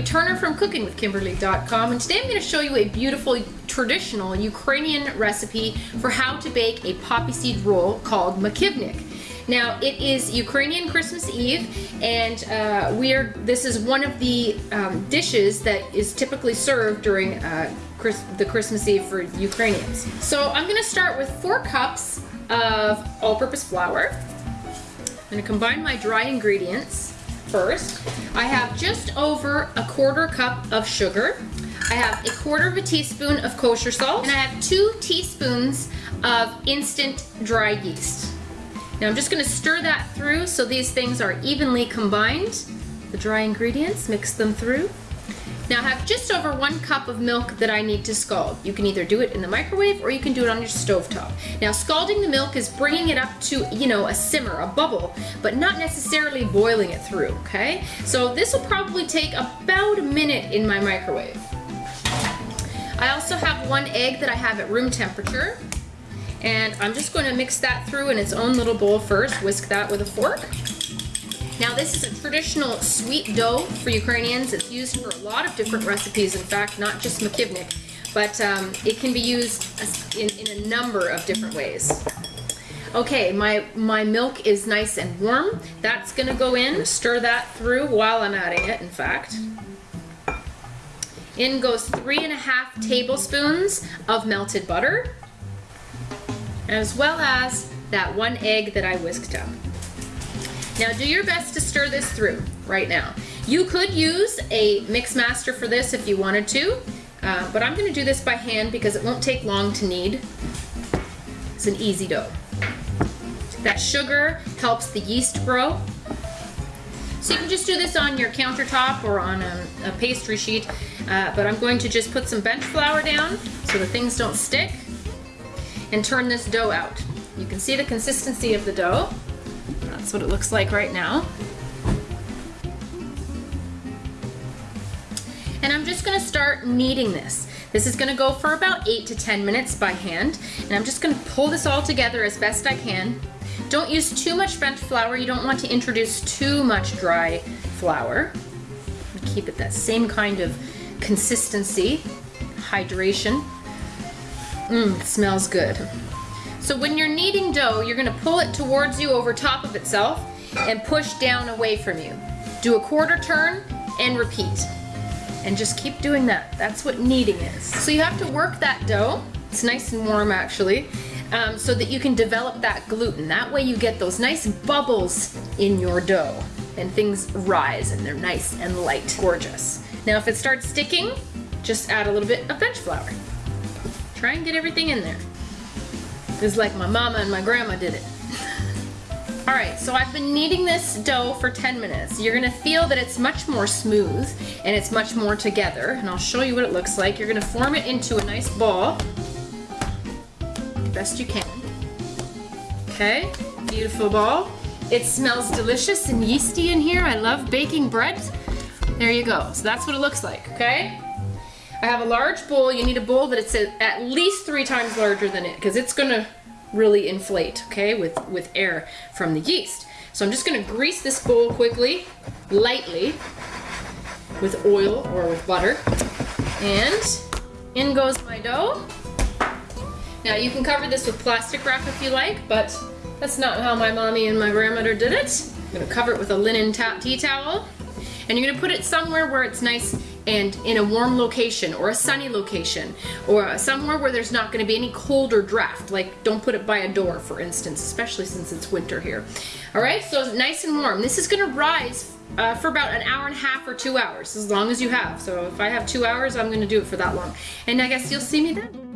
Kimberly Turner from cookingwithkimberly.com and today I'm going to show you a beautiful traditional Ukrainian recipe for how to bake a poppy seed roll called makivnik. Now it is Ukrainian Christmas Eve and uh, we are, this is one of the um, dishes that is typically served during uh, Chris, the Christmas Eve for Ukrainians. So I'm going to start with four cups of all-purpose flour. I'm going to combine my dry ingredients first. I have just over a quarter cup of sugar. I have a quarter of a teaspoon of kosher salt, and I have two teaspoons of instant dry yeast. Now I'm just gonna stir that through so these things are evenly combined. The dry ingredients, mix them through. Now I have just over one cup of milk that I need to scald. You can either do it in the microwave or you can do it on your stove top. Now scalding the milk is bringing it up to, you know, a simmer, a bubble, but not necessarily boiling it through, okay? So this will probably take about a minute in my microwave. I also have one egg that I have at room temperature. And I'm just going to mix that through in its own little bowl first, whisk that with a fork. Now this is a traditional sweet dough for Ukrainians. It's used for a lot of different recipes, in fact, not just makivnik, but um, it can be used in, in a number of different ways. Okay, my, my milk is nice and warm. That's gonna go in, stir that through while I'm adding it, in fact. In goes three and a half tablespoons of melted butter, as well as that one egg that I whisked up. Now do your best to stir this through right now. You could use a mix master for this if you wanted to, uh, but I'm gonna do this by hand because it won't take long to knead. It's an easy dough. That sugar helps the yeast grow. So you can just do this on your countertop or on a, a pastry sheet, uh, but I'm going to just put some bench flour down so the things don't stick and turn this dough out. You can see the consistency of the dough. That's what it looks like right now. And I'm just gonna start kneading this. This is gonna go for about eight to 10 minutes by hand. And I'm just gonna pull this all together as best I can. Don't use too much bench flour. You don't want to introduce too much dry flour. Keep it that same kind of consistency, hydration. Mmm, smells good. So when you're kneading dough, you're gonna pull it towards you over top of itself and push down away from you. Do a quarter turn and repeat. And just keep doing that. That's what kneading is. So you have to work that dough. It's nice and warm actually. Um, so that you can develop that gluten. That way you get those nice bubbles in your dough and things rise and they're nice and light. Gorgeous. Now if it starts sticking, just add a little bit of bench flour. Try and get everything in there. It's like my mama and my grandma did it. All right, so I've been kneading this dough for 10 minutes. You're gonna feel that it's much more smooth and it's much more together, and I'll show you what it looks like. You're gonna form it into a nice ball, best you can. Okay, beautiful ball. It smells delicious and yeasty in here. I love baking bread. There you go, so that's what it looks like, okay? I have a large bowl. You need a bowl that it's at least three times larger than it because it's gonna really inflate, okay, with, with air from the yeast. So I'm just gonna grease this bowl quickly, lightly, with oil or with butter. And in goes my dough. Now you can cover this with plastic wrap if you like, but that's not how my mommy and my grandmother did it. I'm gonna cover it with a linen tea towel. And you're gonna put it somewhere where it's nice and in a warm location or a sunny location or somewhere where there's not going to be any cold or draft like don't put it by a door for instance especially since it's winter here. All right so nice and warm. This is going to rise uh, for about an hour and a half or two hours as long as you have. So if I have two hours I'm going to do it for that long. And I guess you'll see me then.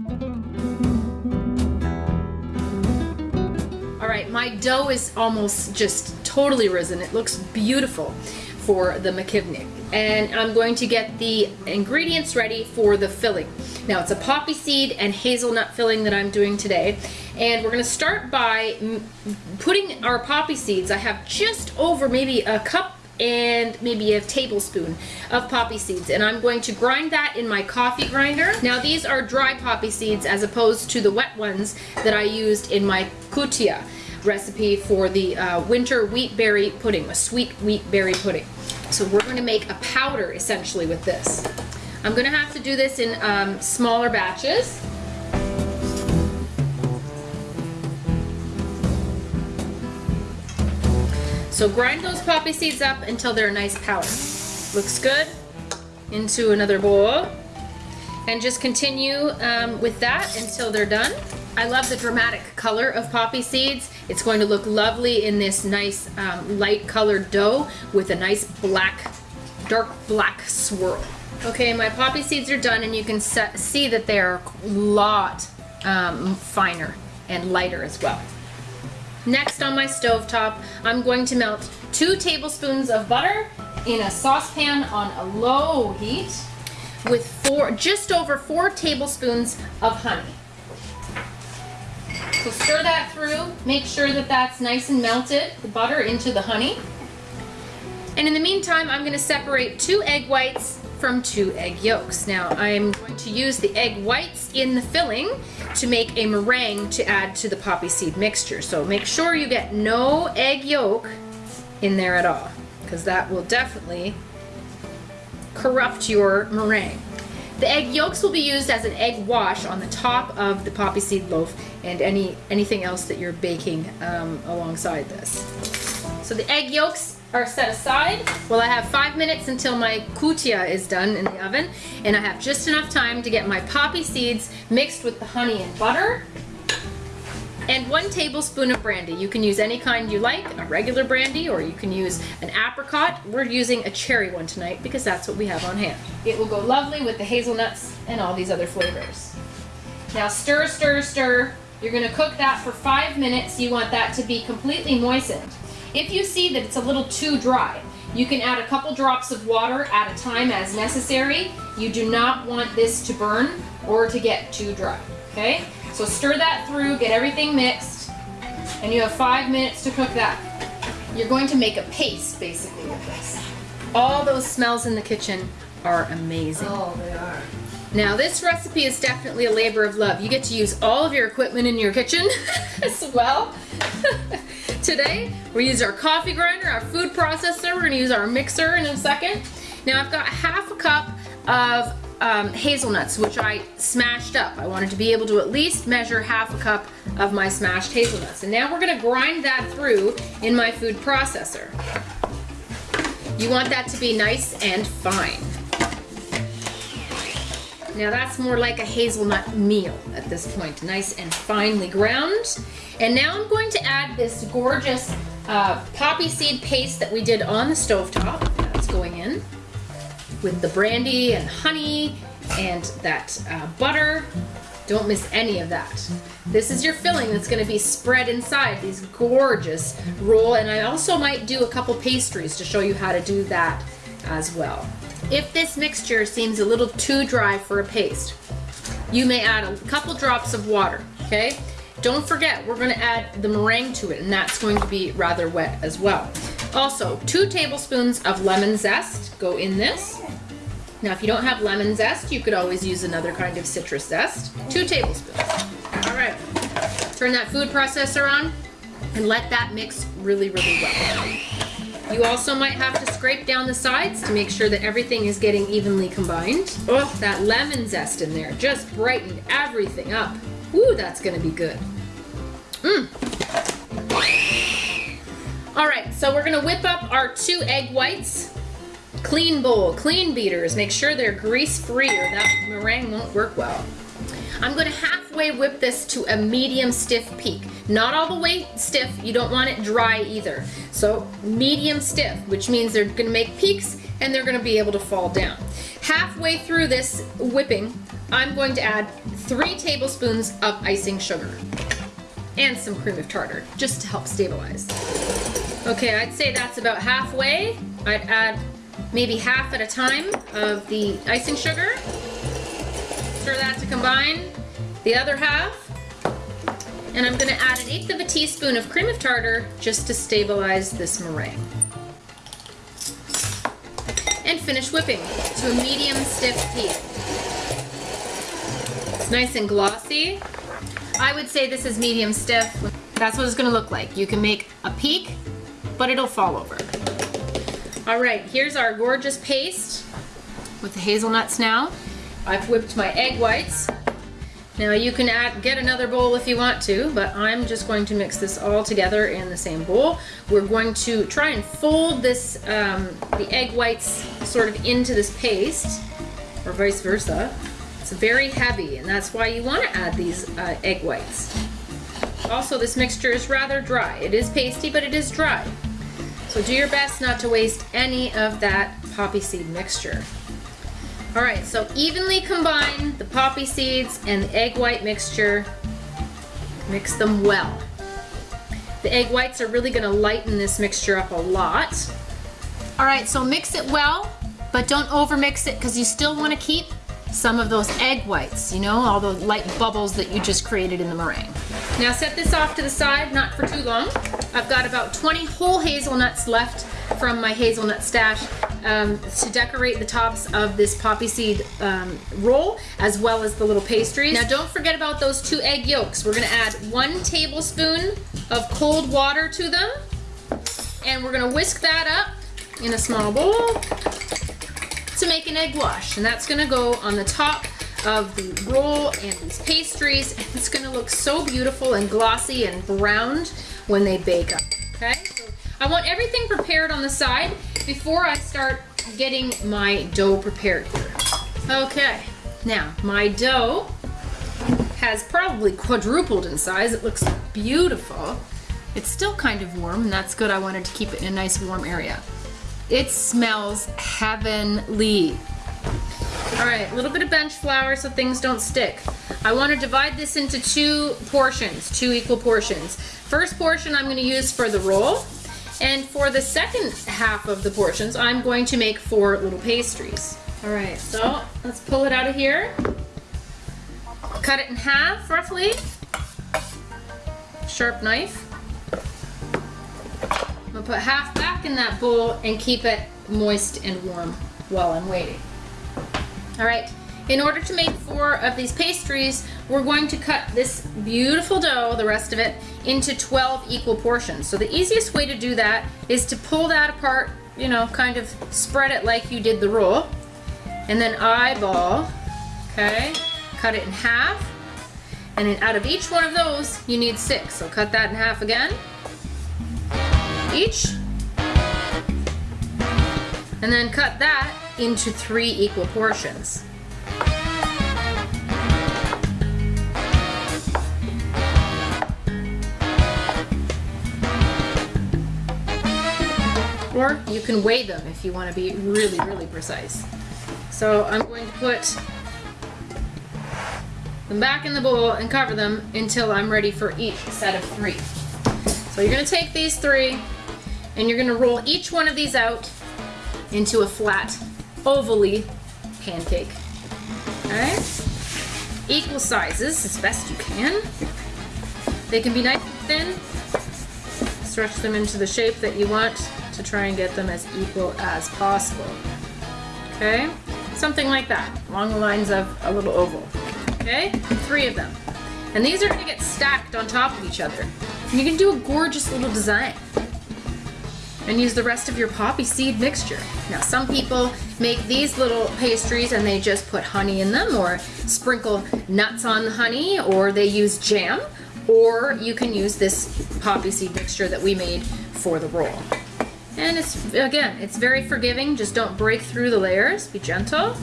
All right my dough is almost just totally risen. It looks beautiful for the makivnik and I'm going to get the ingredients ready for the filling. Now it's a poppy seed and hazelnut filling that I'm doing today and we're going to start by putting our poppy seeds. I have just over maybe a cup and maybe a tablespoon of poppy seeds and I'm going to grind that in my coffee grinder. Now these are dry poppy seeds as opposed to the wet ones that I used in my kutia recipe for the uh, winter wheat berry pudding, a sweet wheat berry pudding. So we're gonna make a powder essentially with this. I'm gonna have to do this in um, smaller batches. So grind those poppy seeds up until they're a nice powder. Looks good. Into another bowl. And just continue um, with that until they're done. I love the dramatic color of poppy seeds. It's going to look lovely in this nice um, light colored dough with a nice black, dark black swirl. Okay, my poppy seeds are done and you can see that they're a lot um, finer and lighter as well. Next on my stove top, I'm going to melt two tablespoons of butter in a saucepan on a low heat with four, just over four tablespoons of honey. So stir that through, make sure that that's nice and melted, the butter into the honey. And in the meantime, I'm gonna separate two egg whites from two egg yolks. Now I'm going to use the egg whites in the filling to make a meringue to add to the poppy seed mixture. So make sure you get no egg yolk in there at all because that will definitely corrupt your meringue. The egg yolks will be used as an egg wash on the top of the poppy seed loaf and any anything else that you're baking um, alongside this. So the egg yolks are set aside. Well, I have five minutes until my kutia is done in the oven, and I have just enough time to get my poppy seeds mixed with the honey and butter and one tablespoon of brandy. You can use any kind you like, a regular brandy, or you can use an apricot. We're using a cherry one tonight because that's what we have on hand. It will go lovely with the hazelnuts and all these other flavors. Now stir, stir, stir. You're gonna cook that for five minutes. You want that to be completely moistened. If you see that it's a little too dry, you can add a couple drops of water at a time as necessary. You do not want this to burn or to get too dry, okay? So stir that through, get everything mixed, and you have five minutes to cook that. You're going to make a paste, basically, with this. All those smells in the kitchen are amazing. Oh, they are. Now this recipe is definitely a labor of love. You get to use all of your equipment in your kitchen as well. Today, we use our coffee grinder, our food processor, we're gonna use our mixer in a second. Now I've got half a cup of um, hazelnuts, which I smashed up. I wanted to be able to at least measure half a cup of my smashed hazelnuts. And now we're gonna grind that through in my food processor. You want that to be nice and fine. Now that's more like a hazelnut meal at this point, nice and finely ground. And now I'm going to add this gorgeous uh, poppy seed paste that we did on the stove top. That's going in with the brandy and honey and that uh, butter. Don't miss any of that. This is your filling that's gonna be spread inside these gorgeous roll. And I also might do a couple pastries to show you how to do that as well. If this mixture seems a little too dry for a paste, you may add a couple drops of water, okay? Don't forget, we're gonna add the meringue to it and that's going to be rather wet as well. Also, two tablespoons of lemon zest go in this. Now, if you don't have lemon zest, you could always use another kind of citrus zest. Two tablespoons. All right, turn that food processor on and let that mix really, really well. You also might have to scrape down the sides to make sure that everything is getting evenly combined. Oh, that lemon zest in there just brightened everything up. Ooh, that's gonna be good. Mmm. All right, so we're gonna whip up our two egg whites Clean bowl, clean beaters. Make sure they're grease-free or that meringue won't work well. I'm gonna halfway whip this to a medium stiff peak. Not all the way stiff, you don't want it dry either. So medium stiff, which means they're gonna make peaks and they're gonna be able to fall down. Halfway through this whipping, I'm going to add three tablespoons of icing sugar and some cream of tartar, just to help stabilize. Okay, I'd say that's about halfway. I'd add maybe half at a time of the icing sugar. Stir that to combine. The other half. And I'm gonna add an eighth of a teaspoon of cream of tartar just to stabilize this meringue. And finish whipping to a medium stiff peak. It's nice and glossy. I would say this is medium stiff. That's what it's gonna look like. You can make a peak, but it'll fall over. All right, here's our gorgeous paste with the hazelnuts now. I've whipped my egg whites. Now you can add, get another bowl if you want to, but I'm just going to mix this all together in the same bowl. We're going to try and fold this, um, the egg whites sort of into this paste, or vice versa. It's very heavy, and that's why you want to add these uh, egg whites. Also, this mixture is rather dry. It is pasty, but it is dry. So do your best not to waste any of that poppy seed mixture. All right, so evenly combine the poppy seeds and the egg white mixture. Mix them well. The egg whites are really gonna lighten this mixture up a lot. All right, so mix it well, but don't overmix it because you still wanna keep some of those egg whites, you know, all the light bubbles that you just created in the meringue. Now set this off to the side, not for too long. I've got about 20 whole hazelnuts left from my hazelnut stash um, to decorate the tops of this poppy seed um, roll as well as the little pastries. Now don't forget about those two egg yolks. We're gonna add one tablespoon of cold water to them and we're gonna whisk that up in a small bowl to make an egg wash. And that's gonna go on the top of the roll and these pastries. And It's gonna look so beautiful and glossy and browned when they bake up, okay? So I want everything prepared on the side before I start getting my dough prepared here. Okay, now my dough has probably quadrupled in size. It looks beautiful. It's still kind of warm and that's good. I wanted to keep it in a nice warm area. It smells heavenly. All right, a little bit of bench flour so things don't stick. I want to divide this into two portions, two equal portions. First portion I'm going to use for the roll, and for the second half of the portions, I'm going to make four little pastries. All right, so let's pull it out of here. Cut it in half, roughly. Sharp knife. Gonna put half back in that bowl and keep it moist and warm while I'm waiting. All right, in order to make four of these pastries, we're going to cut this beautiful dough, the rest of it, into 12 equal portions. So the easiest way to do that is to pull that apart, you know, kind of spread it like you did the roll, and then eyeball, okay? Cut it in half, and then out of each one of those, you need six. So cut that in half again, each, and then cut that into three equal portions. Or you can weigh them if you want to be really, really precise. So I'm going to put them back in the bowl and cover them until I'm ready for each set of three. So you're going to take these three and you're to roll each one of these out into a flat, ovally pancake. Alright? Equal sizes as best you can. They can be nice and thin. Stretch them into the shape that you want to try and get them as equal as possible. Okay? Something like that, along the lines of a little oval. Okay? Three of them. And these are to get stacked on top of each other. And you can do a gorgeous little design. And use the rest of your poppy seed mixture. Now some people make these little pastries and they just put honey in them or sprinkle nuts on the honey or they use jam or you can use this poppy seed mixture that we made for the roll. And it's, again, it's very forgiving. Just don't break through the layers. Be gentle.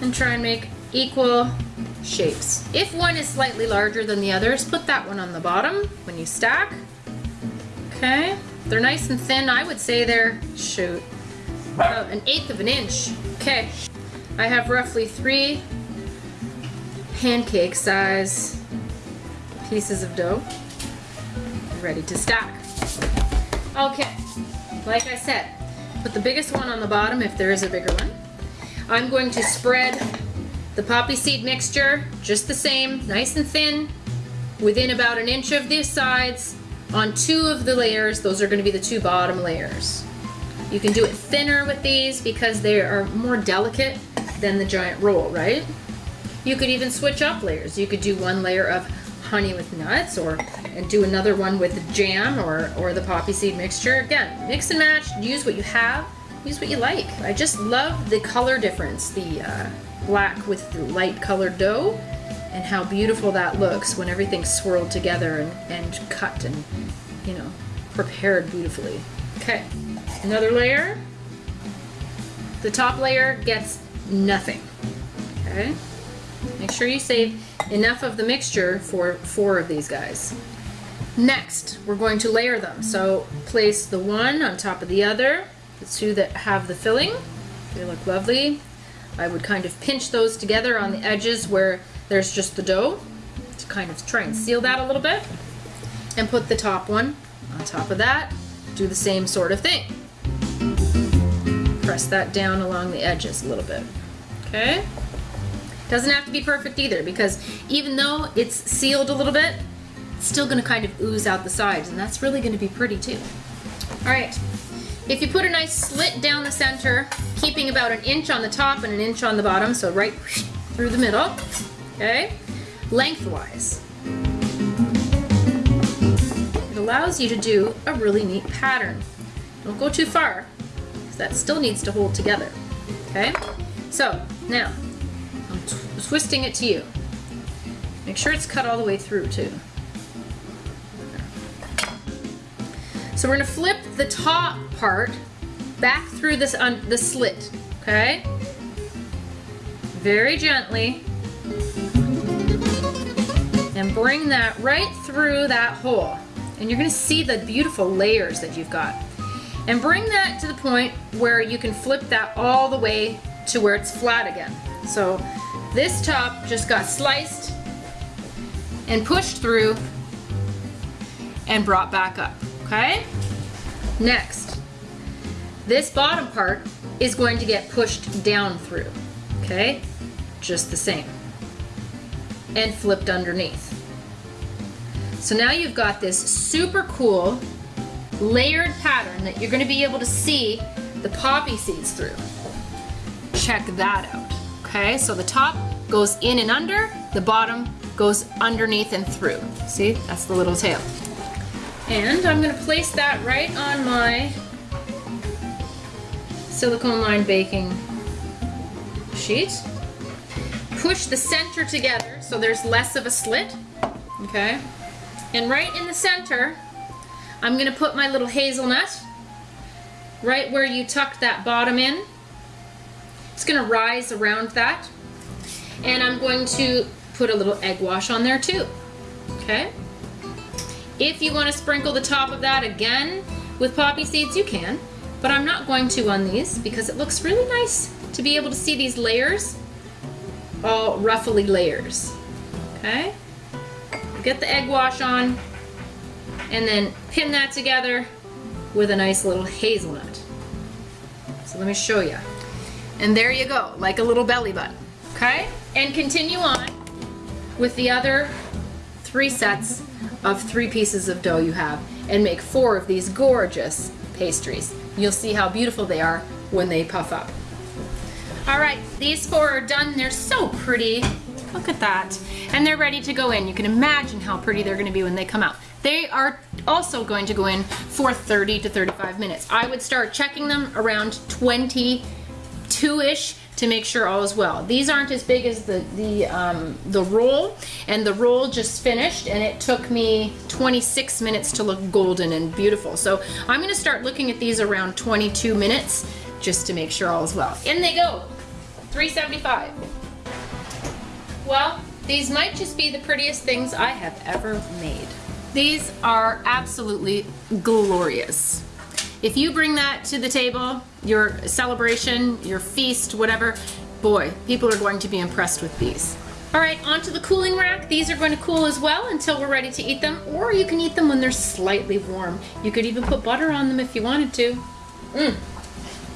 And try and make equal shapes. If one is slightly larger than the others, put that one on the bottom when you stack. Okay. They're nice and thin. I would say they're, shoot, about an eighth of an inch. Okay. I have roughly three pancake size pieces of dough ready to stack. Okay. Like I said, put the biggest one on the bottom if there is a bigger one. I'm going to spread the poppy seed mixture just the same, nice and thin, within about an inch of the sides on two of the layers. Those are going to be the two bottom layers. You can do it thinner with these because they are more delicate than the giant roll, right? You could even switch up layers. You could do one layer of honey with nuts or and do another one with jam or, or the poppy seed mixture. Again, mix and match, use what you have use what you like. I just love the color difference, the uh, black with the light colored dough and how beautiful that looks when everything's swirled together and, and cut and, you know, prepared beautifully. Okay, another layer. The top layer gets nothing, okay? Make sure you save enough of the mixture for four of these guys. Next, we're going to layer them. So place the one on top of the other, the two that have the filling. They look lovely. I would kind of pinch those together on the edges where there's just the dough to kind of try and seal that a little bit. And put the top one on top of that. Do the same sort of thing. Press that down along the edges a little bit. Okay? Doesn't have to be perfect either because even though it's sealed a little bit, it's still gonna kind of ooze out the sides and that's really gonna be pretty too. All right, if you put a nice slit down the center, keeping about an inch on the top and an inch on the bottom, so right through the middle, okay, lengthwise. It allows you to do a really neat pattern. Don't go too far, because that still needs to hold together, okay? So, now, I'm twisting it to you. Make sure it's cut all the way through too. So we're gonna flip the top part back through this un the slit, okay? Very gently. And bring that right through that hole. And you're gonna see the beautiful layers that you've got. And bring that to the point where you can flip that all the way to where it's flat again. So this top just got sliced and pushed through and brought back up, okay? Next, this bottom part is going to get pushed down through, okay? Just the same. And flipped underneath. So now you've got this super cool layered pattern that you're gonna be able to see the poppy seeds through. Check that out, okay? So the top goes in and under, the bottom goes underneath and through. See, that's the little tail. And I'm gonna place that right on my silicone lined baking sheet. Push the center together so there's less of a slit, okay? And right in the center, I'm gonna put my little hazelnut right where you tucked that bottom in. It's gonna rise around that. And I'm going to put a little egg wash on there too, okay? If you want to sprinkle the top of that again with poppy seeds, you can, but I'm not going to on these because it looks really nice to be able to see these layers, all ruffly layers, okay? Get the egg wash on and then pin that together with a nice little hazelnut. So let me show you. And there you go, like a little belly button, okay? And continue on with the other three sets of three pieces of dough you have and make four of these gorgeous pastries. You'll see how beautiful they are when they puff up. All right, these four are done. They're so pretty. Look at that. And they're ready to go in. You can imagine how pretty they're gonna be when they come out. They are also going to go in for 30 to 35 minutes. I would start checking them around 22-ish to make sure all is well. These aren't as big as the, the, um, the roll, and the roll just finished, and it took me 26 minutes to look golden and beautiful. So I'm gonna start looking at these around 22 minutes just to make sure all is well. In they go, 375. Well, these might just be the prettiest things I have ever made. These are absolutely glorious. If you bring that to the table, your celebration, your feast, whatever, boy, people are going to be impressed with these. All right, onto the cooling rack. These are going to cool as well until we're ready to eat them, or you can eat them when they're slightly warm. You could even put butter on them if you wanted to. Mmm,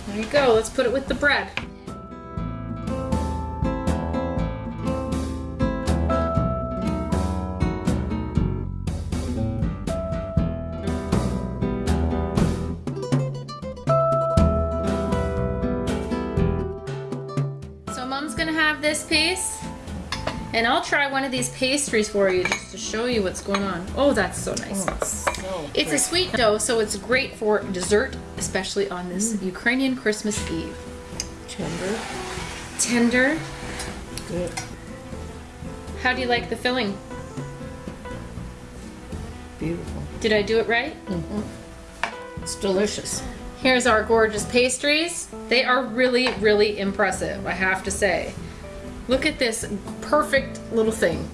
there you go, let's put it with the bread. This piece And I'll try one of these pastries for you just to show you what's going on. Oh, that's so nice. Oh, so It's a sweet dough, so it's great for dessert, especially on this mm. Ukrainian Christmas Eve. tender. Tender. Good. How do you like the filling? Beautiful. Did I do it right? Mm. Mm. It's delicious. Here's our gorgeous pastries. They are really, really impressive, I have to say. Look at this perfect little thing.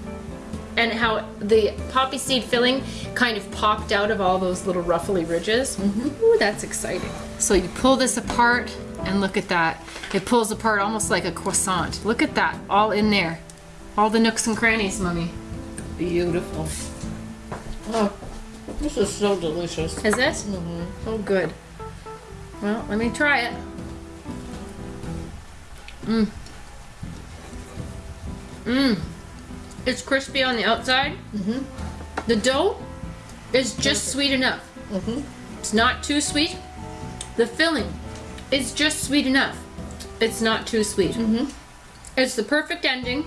And how the poppy seed filling kind of popped out of all those little ruffly ridges. Mm-hmm. Ooh, that's exciting. So you pull this apart and look at that. It pulls apart almost like a croissant. Look at that, all in there. All the nooks and crannies, Mummy. Beautiful. Oh, this is so delicious. Is it? Mm-hmm. Oh, good. Well, let me try it. Mmm. Mmm. It's crispy on the outside. Mm -hmm. The dough is just sweet enough. Mm -hmm. It's not too sweet. The filling is just sweet enough. It's not too sweet. Mm -hmm. It's the perfect ending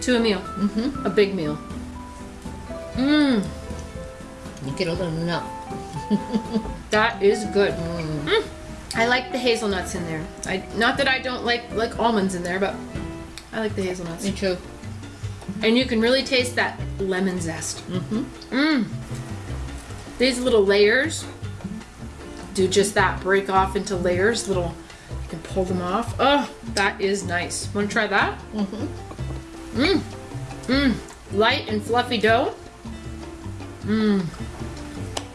to a meal. Mhm. A big meal. Mmm. You get a little nut. That is good. Mm. I like the hazelnuts in there. I not that I don't like like almonds in there, but I like the hazelnuts. Me too. And you can really taste that lemon zest. Mm-hmm. Mmm. These little layers do just that. Break off into layers. Little. You can pull them off. Oh, that is nice. Want to try that? Mm-hmm. Mmm. Mmm. Light and fluffy dough. Mmm.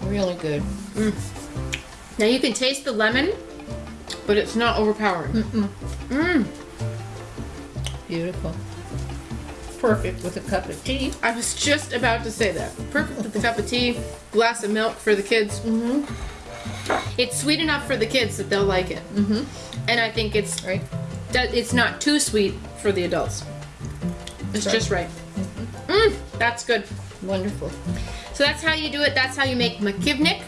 Really good. Now you can taste the lemon, but it's not overpowering. Mm-mm. Mmm. Beautiful. Perfect with a cup of tea. I was just about to say that. Perfect with a cup of tea, glass of milk for the kids. Mm-hmm. It's sweet enough for the kids that they'll like it, Mm-hmm. and I think it's Right. it's not too sweet for the adults. It's Right. just right. Mmm, that's good. Wonderful. So that's how you do it. That's how you make makivnik.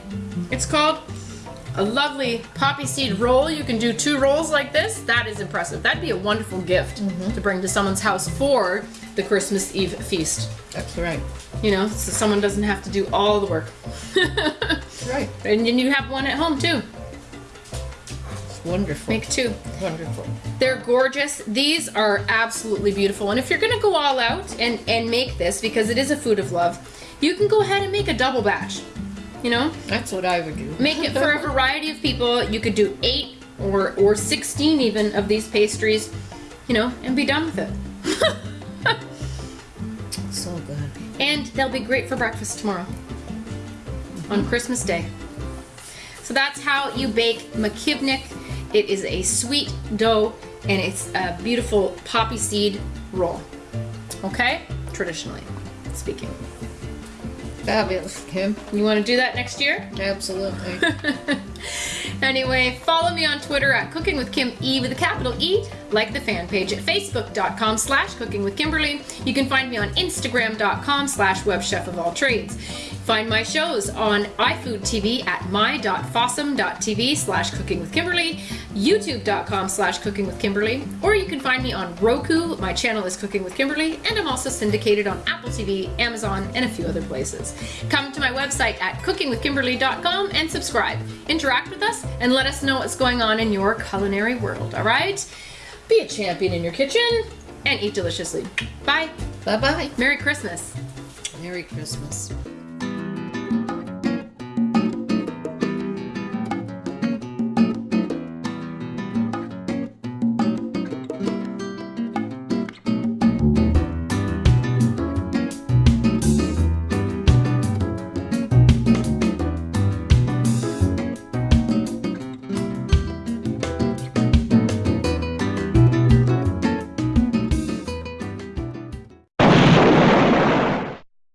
It's called a lovely poppy seed roll. You can do two rolls like this. That is impressive. That'd be a wonderful gift mm-hmm. to bring to someone's house for the Christmas Eve feast. That's right. You know, so someone doesn't have to do all the work. Right. and then you have one at home too. It's wonderful. Make two. Wonderful. They're gorgeous. These are absolutely beautiful. And if you're gonna go all out and, and make this, because it is a food of love, you can go ahead and make a double batch. You know? That's what I would do. Make it for a variety of people. You could do eight or or sixteen even of these pastries, you know, and be done with it. so good. and they'll be great for breakfast tomorrow on Christmas Day. So that's how you bake makivnik. It is a sweet dough and it's a beautiful poppy seed roll. Okay? Traditionally speaking. Fabulous, Kim. You want to do that next year? Absolutely. anyway, follow me on Twitter at Cooking with Kim E with a capital E, like the fan page at facebook.com slash cooking with Kimberly. You can find me on instagram.com slash webchef of all trades. Find my shows on iFood TV at my.fossum.tv slash cooking with Kimberly, youtube.com slash cooking with Kimberly, or you can find me on Roku. My channel is Cooking with Kimberly, and I'm also syndicated on Apple TV, Amazon, and a few other places. Come to my website at cookingwithkimberly.com and subscribe. Interact with us and let us know what's going on in your culinary world, all right? Be a champion in your kitchen and eat deliciously. Bye. Bye-bye. Merry Christmas. Merry Christmas.